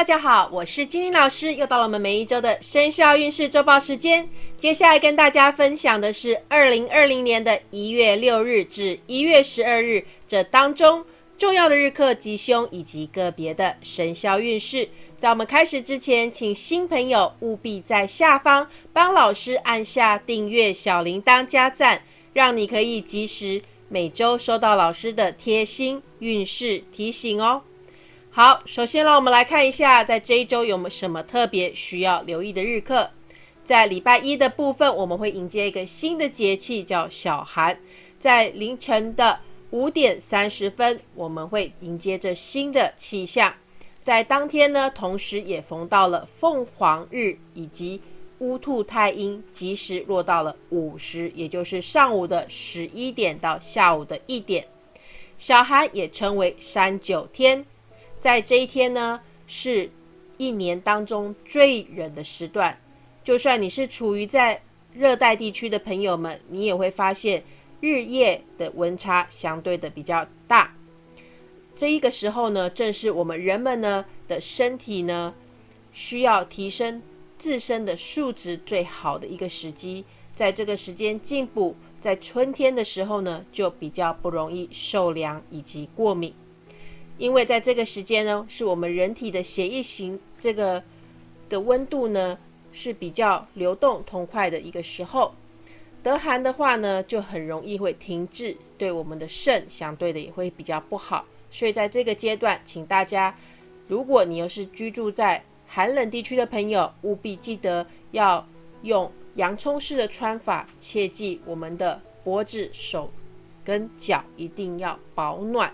大家好，我是金玲老师，又到了我们每一周的生肖运势周报时间。接下来跟大家分享的是二零二零年的一月六日至一月十二日这当中重要的日课吉凶以及个别的生肖运势。在我们开始之前，请新朋友务必在下方帮老师按下订阅、小铃铛加赞，让你可以及时每周收到老师的贴心运势提醒哦。好，首先让我们来看一下，在这一周有没有什么特别需要留意的日课。在礼拜一的部分，我们会迎接一个新的节气，叫小寒。在凌晨的五点三十分，我们会迎接着新的气象。在当天呢，同时也逢到了凤凰日以及乌兔太阴，及时落到了午时，也就是上午的十一点到下午的一点。小寒也称为三九天。在这一天呢，是一年当中最冷的时段。就算你是处于在热带地区的朋友们，你也会发现日夜的温差相对的比较大。这一个时候呢，正是我们人们呢的身体呢需要提升自身的素质最好的一个时机。在这个时间进补，在春天的时候呢，就比较不容易受凉以及过敏。因为在这个时间呢，是我们人体的血液型这个的温度呢是比较流动通快的一个时候。得寒的话呢，就很容易会停滞，对我们的肾相对的也会比较不好。所以在这个阶段，请大家，如果你又是居住在寒冷地区的朋友，务必记得要用洋葱式的穿法，切记我们的脖子、手跟脚一定要保暖。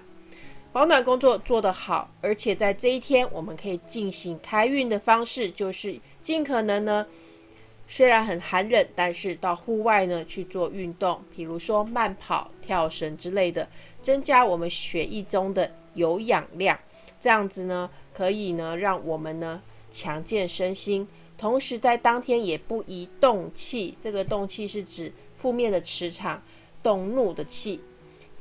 保暖工作做得好，而且在这一天，我们可以进行开运的方式，就是尽可能呢，虽然很寒冷，但是到户外呢去做运动，比如说慢跑、跳绳之类的，增加我们血液中的有氧量，这样子呢，可以呢让我们呢强健身心，同时在当天也不宜动气，这个动气是指负面的磁场，动怒的气。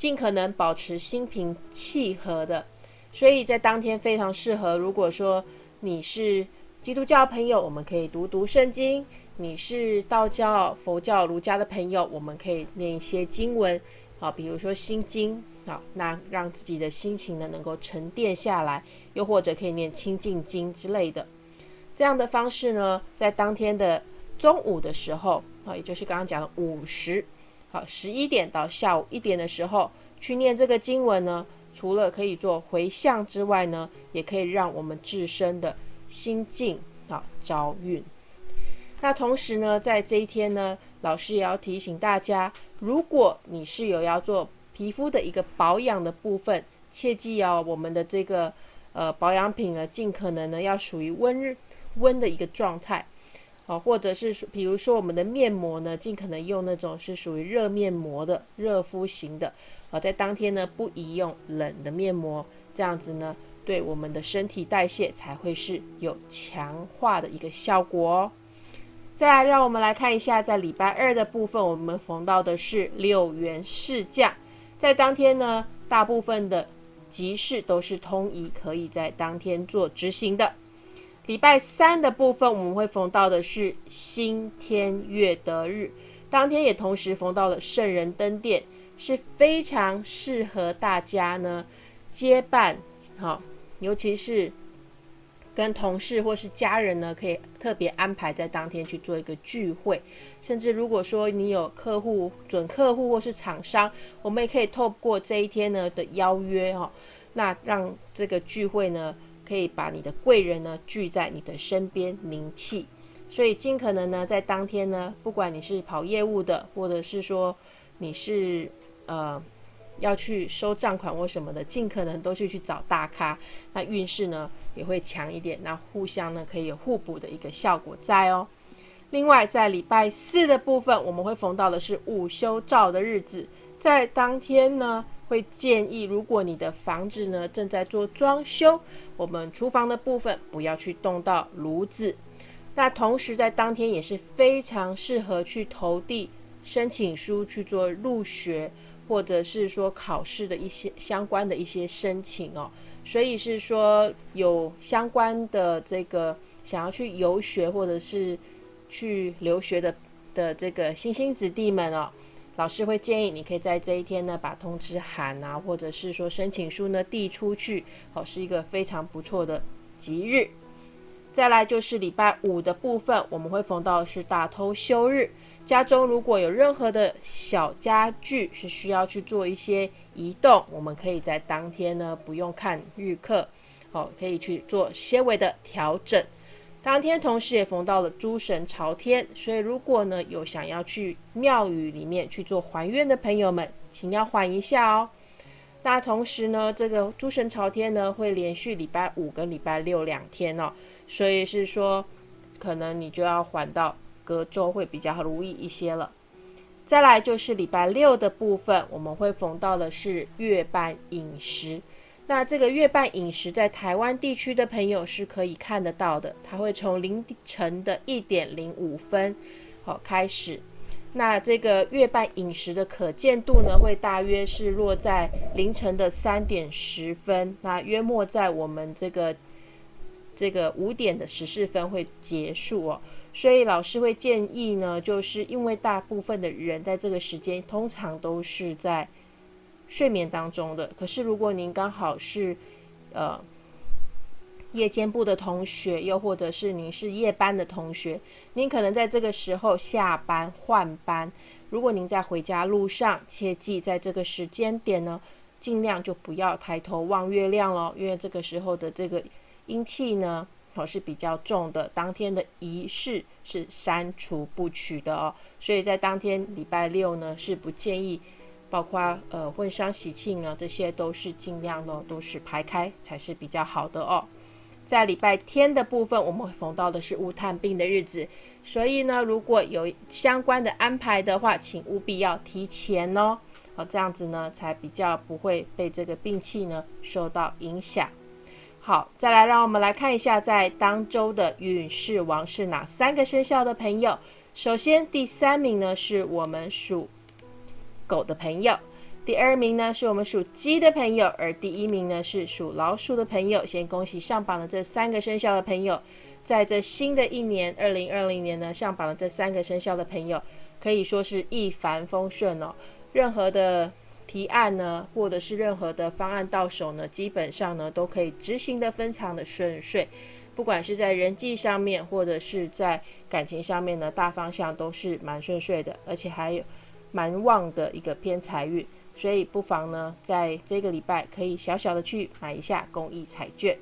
尽可能保持心平气和的，所以在当天非常适合。如果说你是基督教朋友，我们可以读读圣经；你是道教、佛教、儒家的朋友，我们可以念一些经文，啊，比如说心经，啊，那让自己的心情呢能够沉淀下来；又或者可以念清净经之类的。这样的方式呢，在当天的中午的时候，啊，也就是刚刚讲的午时。好，十一点到下午一点的时候去念这个经文呢，除了可以做回向之外呢，也可以让我们自身的心境啊招运。那同时呢，在这一天呢，老师也要提醒大家，如果你是有要做皮肤的一个保养的部分，切记哦，我们的这个呃保养品呢，尽可能呢要属于温温的一个状态。好，或者是比如说我们的面膜呢，尽可能用那种是属于热面膜的热敷型的。好，在当天呢不宜用冷的面膜，这样子呢对我们的身体代谢才会是有强化的一个效果哦。再来，让我们来看一下，在礼拜二的部分，我们逢到的是六元市降，在当天呢，大部分的集市都是通宜，可以在当天做执行的。礼拜三的部分，我们会逢到的是新天月德日，当天也同时逢到了圣人登殿，是非常适合大家呢接伴，好，尤其是跟同事或是家人呢，可以特别安排在当天去做一个聚会，甚至如果说你有客户、准客户或是厂商，我们也可以透过这一天呢的邀约哈，那让这个聚会呢。可以把你的贵人呢聚在你的身边凝气，所以尽可能呢在当天呢，不管你是跑业务的，或者是说你是呃要去收账款或什么的，尽可能都去去找大咖，那运势呢也会强一点，那互相呢可以有互补的一个效果在哦。另外在礼拜四的部分，我们会逢到的是午休照的日子，在当天呢。会建议，如果你的房子呢正在做装修，我们厨房的部分不要去动到炉子。那同时在当天也是非常适合去投递申请书去做入学，或者是说考试的一些相关的一些申请哦。所以是说有相关的这个想要去游学或者是去留学的的这个星星子弟们哦，老师会建议你可以在这一天呢把通知函啊，或者是说申请书呢递出去，哦，是一个非常不错的吉日。再来就是礼拜五的部分，我们会逢到是大偷休日。家中如果有任何的小家具是需要去做一些移动，我们可以在当天呢不用看日课，哦，可以去做些微的调整。当天同时也逢到了诸神朝天，所以如果呢有想要去庙宇里面去做还愿的朋友们，请要缓一下哦。那同时呢，这个诸神朝天呢会连续礼拜五跟礼拜六两天哦。所以是说，可能你就要还到隔周会比较如意一些了。再来就是礼拜六的部分，我们会逢到的是月半饮食。那这个月半饮食在台湾地区的朋友是可以看得到的，它会从凌晨的一点零五分好开始。那这个月半饮食的可见度呢，会大约是落在凌晨的三点十分，那约莫在我们这个。这个五点的十四分会结束哦，所以老师会建议呢，就是因为大部分的人在这个时间通常都是在睡眠当中的。可是如果您刚好是呃夜间部的同学，又或者是您是夜班的同学，您可能在这个时候下班换班。如果您在回家路上，切记在这个时间点呢，尽量就不要抬头望月亮喽，因为这个时候的这个。阴气呢，哦是比较重的，当天的仪式是删除不取的哦，所以在当天礼拜六呢是不建议，包括呃婚丧喜庆啊，这些都是尽量呢都是排开才是比较好的哦。在礼拜天的部分，我们会逢到的是无探病的日子，所以呢如果有相关的安排的话，请务必要提前哦，好这样子呢才比较不会被这个病气呢受到影响。好，再来让我们来看一下，在当周的运势王是哪三个生肖的朋友。首先，第三名呢是我们属狗的朋友，第二名呢是我们属鸡的朋友，而第一名呢是属老鼠的朋友。先恭喜上榜的这三个生肖的朋友，在这新的一年二零二零年呢，上榜的这三个生肖的朋友可以说是一帆风顺哦，任何的。提案呢，或者是任何的方案到手呢，基本上呢都可以执行的非常的顺遂。不管是在人际上面，或者是在感情上面呢，大方向都是蛮顺遂的，而且还有蛮旺的一个偏财运。所以不妨呢，在这个礼拜可以小小的去买一下公益彩券。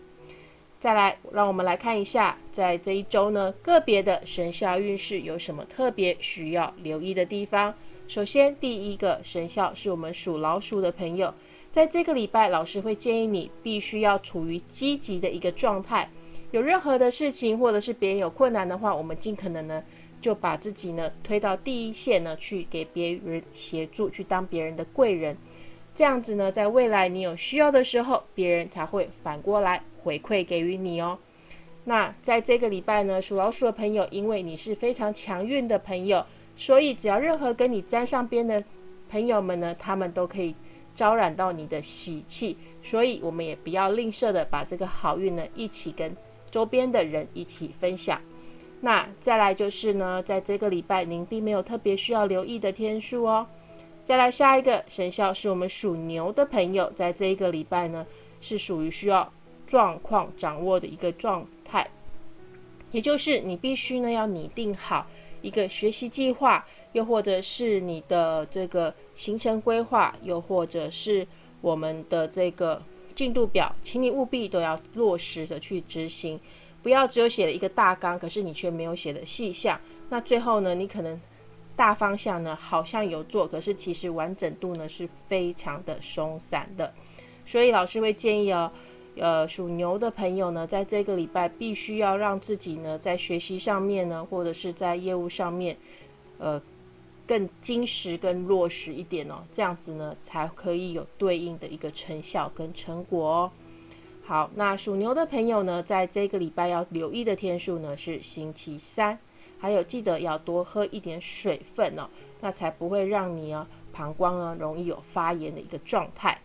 再来，让我们来看一下，在这一周呢，个别的生肖运势有什么特别需要留意的地方。首先，第一个生肖是我们属老鼠的朋友，在这个礼拜，老师会建议你必须要处于积极的一个状态。有任何的事情，或者是别人有困难的话，我们尽可能呢就把自己呢推到第一线呢，去给别人协助，去当别人的贵人。这样子呢，在未来你有需要的时候，别人才会反过来回馈给予你哦。那在这个礼拜呢，属老鼠的朋友，因为你是非常强运的朋友。所以，只要任何跟你沾上边的朋友们呢，他们都可以招染到你的喜气。所以，我们也不要吝啬的把这个好运呢，一起跟周边的人一起分享。那再来就是呢，在这个礼拜，您并没有特别需要留意的天数哦。再来下一个生肖是我们属牛的朋友，在这一个礼拜呢，是属于需要状况掌握的一个状态，也就是你必须呢要拟定好。一个学习计划，又或者是你的这个行程规划，又或者是我们的这个进度表，请你务必都要落实的去执行，不要只有写了一个大纲，可是你却没有写的细项。那最后呢，你可能大方向呢好像有做，可是其实完整度呢是非常的松散的。所以老师会建议哦。呃，属牛的朋友呢，在这个礼拜必须要让自己呢，在学习上面呢，或者是在业务上面，呃，更精实、更落实一点哦，这样子呢，才可以有对应的一个成效跟成果哦。好，那属牛的朋友呢，在这个礼拜要留意的天数呢是星期三，还有记得要多喝一点水分哦，那才不会让你啊膀胱呢容易有发炎的一个状态。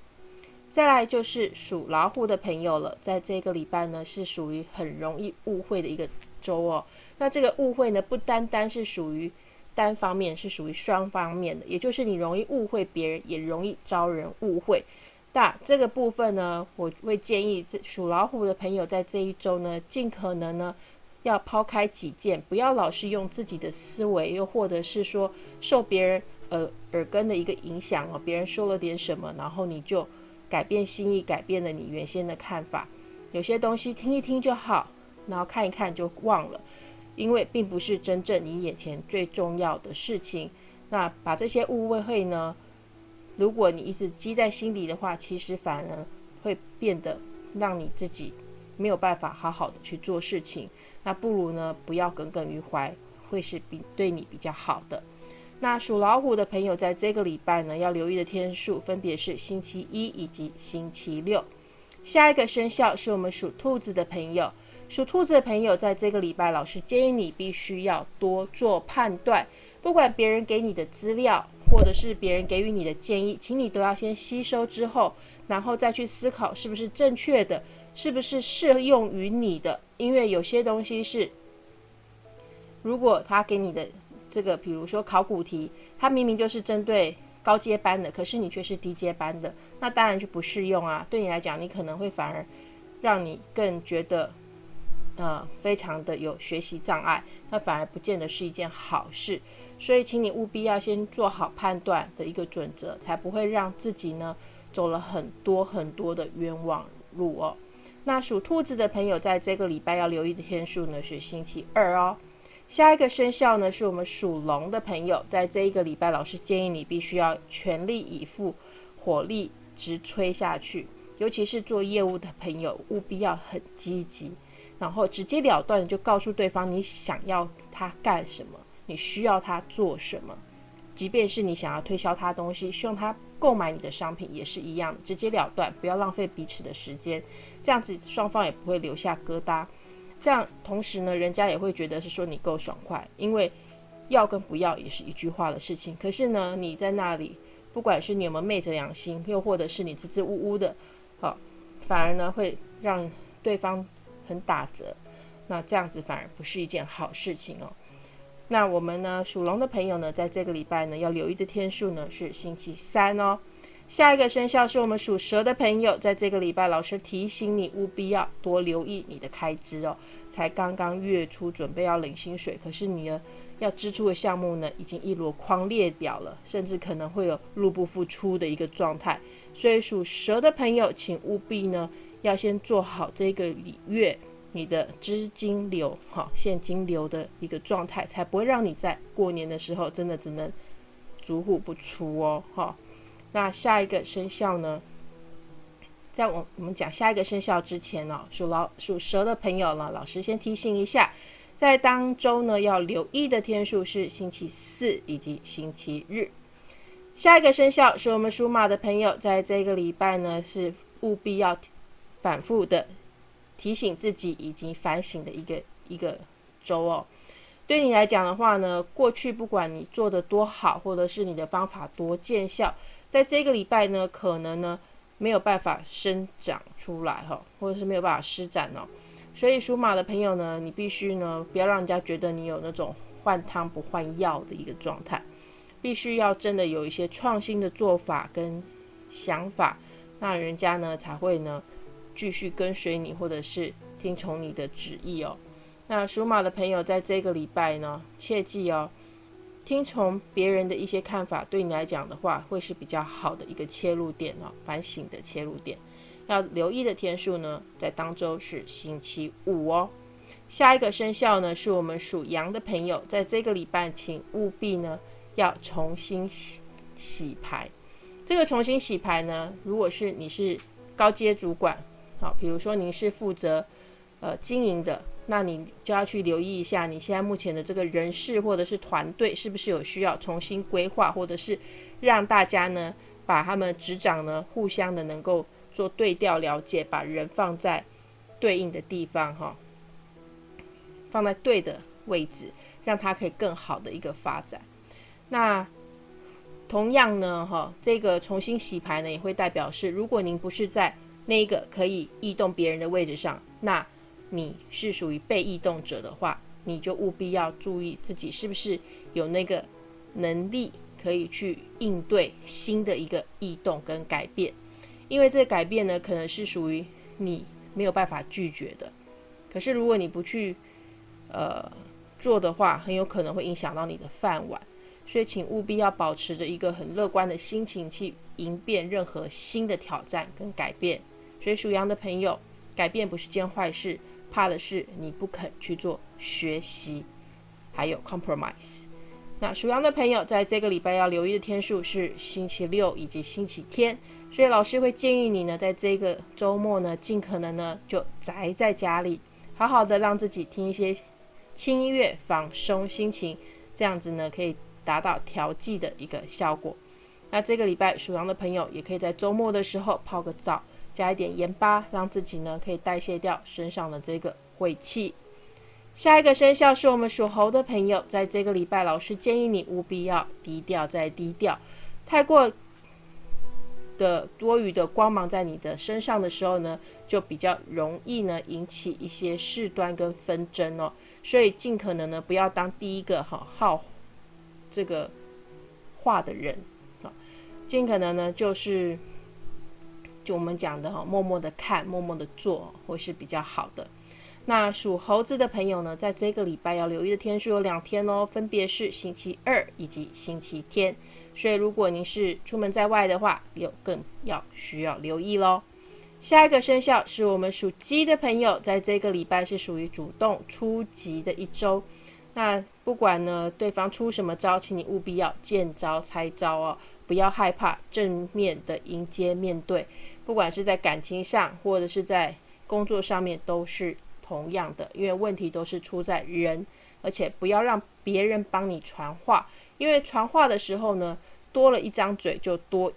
再来就是属老虎的朋友了，在这个礼拜呢是属于很容易误会的一个周哦。那这个误会呢，不单单是属于单方面，是属于双方面的，也就是你容易误会别人，也容易招人误会。那这个部分呢，我会建议属老虎的朋友在这一周呢，尽可能呢要抛开己见，不要老是用自己的思维，又或者是说受别人耳耳根的一个影响哦，别人说了点什么，然后你就改变心意，改变了你原先的看法。有些东西听一听就好，然后看一看就忘了。因为并不是真正你眼前最重要的事情，那把这些误会呢，如果你一直积在心里的话，其实反而会变得让你自己没有办法好好的去做事情。那不如呢，不要耿耿于怀，会是比对你比较好的。那属老虎的朋友在这个礼拜呢，要留意的天数分别是星期一以及星期六。下一个生肖是我们属兔子的朋友。属兔子的朋友，在这个礼拜，老师建议你必须要多做判断。不管别人给你的资料，或者是别人给予你的建议，请你都要先吸收之后，然后再去思考是不是正确的，是不是适用于你的。因为有些东西是，如果他给你的这个，比如说考古题，它明明就是针对高阶班的，可是你却是低阶班的，那当然就不适用啊。对你来讲，你可能会反而让你更觉得。呃，非常的有学习障碍，那反而不见得是一件好事。所以，请你务必要先做好判断的一个准则，才不会让自己呢走了很多很多的冤枉路哦。那属兔子的朋友，在这个礼拜要留意的天数呢是星期二哦。下一个生肖呢是我们属龙的朋友，在这一个礼拜，老师建议你必须要全力以赴，火力直吹下去。尤其是做业务的朋友，务必要很积极。然后直截了断就告诉对方你想要他干什么，你需要他做什么，即便是你想要推销他东西，希望他购买你的商品也是一样，直截了断，不要浪费彼此的时间，这样子双方也不会留下疙瘩。这样同时呢，人家也会觉得是说你够爽快，因为要跟不要也是一句话的事情。可是呢，你在那里，不管是你有没有昧着良心，又或者是你支支吾吾的，好，反而呢会让对方。很打折，那这样子反而不是一件好事情哦。那我们呢，属龙的朋友呢，在这个礼拜呢，要留意的天数呢是星期三哦。下一个生肖是我们属蛇的朋友，在这个礼拜，老师提醒你务必要多留意你的开支哦。才刚刚月初准备要领薪水，可是你呢要支出的项目呢，已经一箩筐列表了，甚至可能会有入不敷出的一个状态。所以属蛇的朋友，请务必呢。要先做好这个礼月你的资金流，哈，现金流的一个状态，才不会让你在过年的时候真的只能足户不出哦，哈。那下一个生肖呢，在我我们讲下一个生肖之前呢，属老属蛇的朋友呢，老师先提醒一下，在当周呢要留意的天数是星期四以及星期日。下一个生肖是我们属马的朋友，在这个礼拜呢是务必要。反复的提醒自己以及反省的一个一个周哦，对你来讲的话呢，过去不管你做的多好，或者是你的方法多见效，在这个礼拜呢，可能呢没有办法生长出来哈，或者是没有办法施展哦。所以属马的朋友呢，你必须呢不要让人家觉得你有那种换汤不换药的一个状态，必须要真的有一些创新的做法跟想法，那人家呢才会呢。继续跟随你，或者是听从你的旨意哦。那属马的朋友，在这个礼拜呢，切记哦，听从别人的一些看法，对你来讲的话，会是比较好的一个切入点哦，反省的切入点。要留意的天数呢，在当周是星期五哦。下一个生肖呢，是我们属羊的朋友，在这个礼拜，请务必呢要重新洗洗牌。这个重新洗牌呢，如果是你是高阶主管。好，比如说您是负责呃经营的，那你就要去留意一下，你现在目前的这个人事或者是团队是不是有需要重新规划，或者是让大家呢把他们职掌呢互相的能够做对调了解，把人放在对应的地方哈，放在对的位置，让他可以更好的一个发展。那同样呢，哈，这个重新洗牌呢，也会代表是，如果您不是在那个可以异动别人的位置上，那你是属于被异动者的话，你就务必要注意自己是不是有那个能力可以去应对新的一个异动跟改变，因为这个改变呢，可能是属于你没有办法拒绝的。可是如果你不去，呃，做的话，很有可能会影响到你的饭碗。所以，请务必要保持着一个很乐观的心情去迎变任何新的挑战跟改变。所以，属羊的朋友，改变不是件坏事，怕的是你不肯去做学习，还有 compromise。那属羊的朋友，在这个礼拜要留意的天数是星期六以及星期天。所以，老师会建议你呢，在这个周末呢，尽可能呢就宅在家里，好好的让自己听一些轻音乐，放松心情，这样子呢可以。达到调剂的一个效果。那这个礼拜属羊的朋友也可以在周末的时候泡个澡，加一点盐巴，让自己呢可以代谢掉身上的这个晦气。下一个生肖是我们属猴的朋友，在这个礼拜，老师建议你务必要低调再低调。太过的多余的光芒在你的身上的时候呢，就比较容易呢引起一些事端跟纷争哦。所以尽可能呢不要当第一个哈好。这个话的人啊，尽可能呢，就是就我们讲的哈，默默的看，默默的做，会是比较好的。那属猴子的朋友呢，在这个礼拜要留意的天数有两天哦，分别是星期二以及星期天。所以如果您是出门在外的话，有更要需要留意喽。下一个生肖是我们属鸡的朋友，在这个礼拜是属于主动出击的一周。那不管呢，对方出什么招，请你务必要见招拆招哦，不要害怕，正面的迎接面对。不管是在感情上，或者是在工作上面，都是同样的，因为问题都是出在人，而且不要让别人帮你传话，因为传话的时候呢，多了一张嘴，就多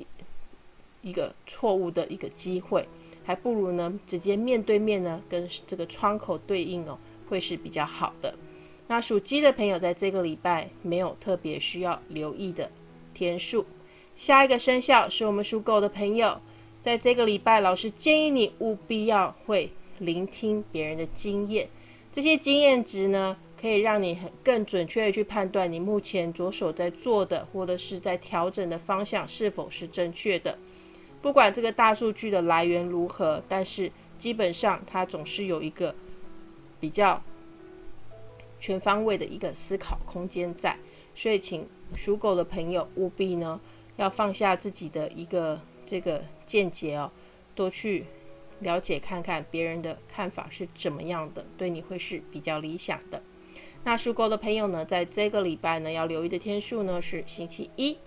一个错误的一个机会，还不如呢，直接面对面呢，跟这个窗口对应哦，会是比较好的。那属鸡的朋友，在这个礼拜没有特别需要留意的天数。下一个生肖是我们属狗的朋友，在这个礼拜，老师建议你务必要会聆听别人的经验，这些经验值呢，可以让你很更准确的去判断你目前着手在做的，或者是在调整的方向是否是正确的。不管这个大数据的来源如何，但是基本上它总是有一个比较。全方位的一个思考空间在，所以请属狗的朋友务必呢要放下自己的一个这个见解哦，多去了解看看别人的看法是怎么样的，对你会是比较理想的。那属狗的朋友呢，在这个礼拜呢要留意的天数呢是星期一。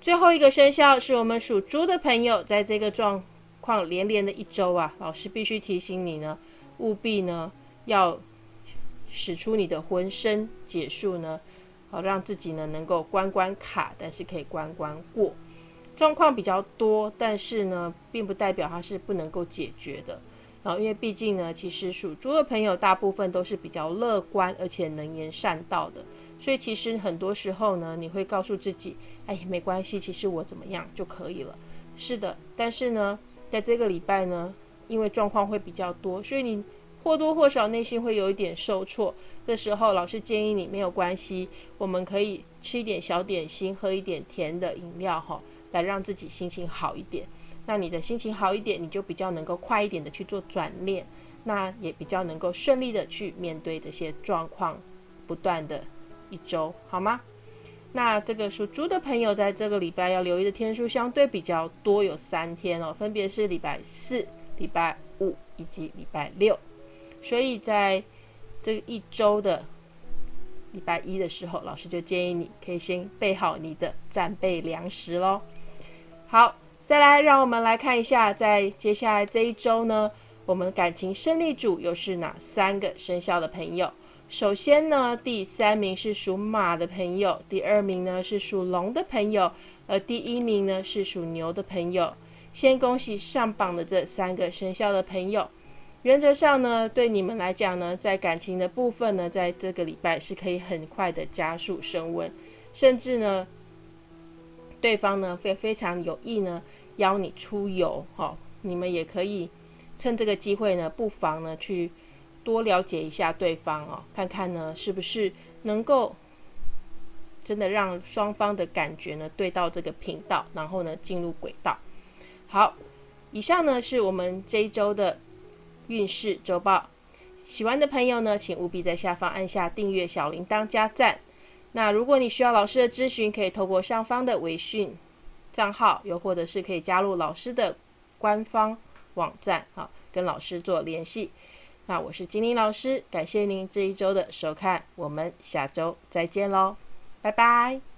最后一个生肖是我们属猪的朋友，在这个状况连连的一周啊，老师必须提醒你呢，务必呢要。使出你的浑身解数呢，好让自己呢能够关关卡，但是可以关关过。状况比较多，但是呢，并不代表它是不能够解决的。然后，因为毕竟呢，其实属猪的朋友大部分都是比较乐观，而且能言善道的。所以，其实很多时候呢，你会告诉自己，哎，没关系，其实我怎么样就可以了。是的，但是呢，在这个礼拜呢，因为状况会比较多，所以你。或多或少内心会有一点受挫，这时候老师建议你没有关系，我们可以吃一点小点心，喝一点甜的饮料哈，来让自己心情好一点。那你的心情好一点，你就比较能够快一点的去做转念，那也比较能够顺利的去面对这些状况不断的一周，好吗？那这个属猪的朋友在这个礼拜要留意的天数相对比较多，有三天哦，分别是礼拜四、礼拜五以及礼拜六。所以在这一周的礼拜一的时候，老师就建议你可以先备好你的战备粮食喽。好，再来让我们来看一下，在接下来这一周呢，我们感情胜利组又是哪三个生肖的朋友？首先呢，第三名是属马的朋友，第二名呢是属龙的朋友，而第一名呢是属牛的朋友。先恭喜上榜的这三个生肖的朋友。原则上呢，对你们来讲呢，在感情的部分呢，在这个礼拜是可以很快的加速升温，甚至呢，对方呢非非常有意呢邀你出游，哈，你们也可以趁这个机会呢，不妨呢去多了解一下对方哦，看看呢是不是能够真的让双方的感觉呢对到这个频道，然后呢进入轨道。好，以上呢是我们这一周的运势周报。喜欢的朋友呢，请务必在下方按下订阅、小铃铛、加赞。那如果你需要老师的咨询，可以透过上方的微信账号，又或者是可以加入老师的官方网站，好，跟老师做联系。那我是金玲老师，感谢您这一周的收看，我们下周再见喽，拜拜。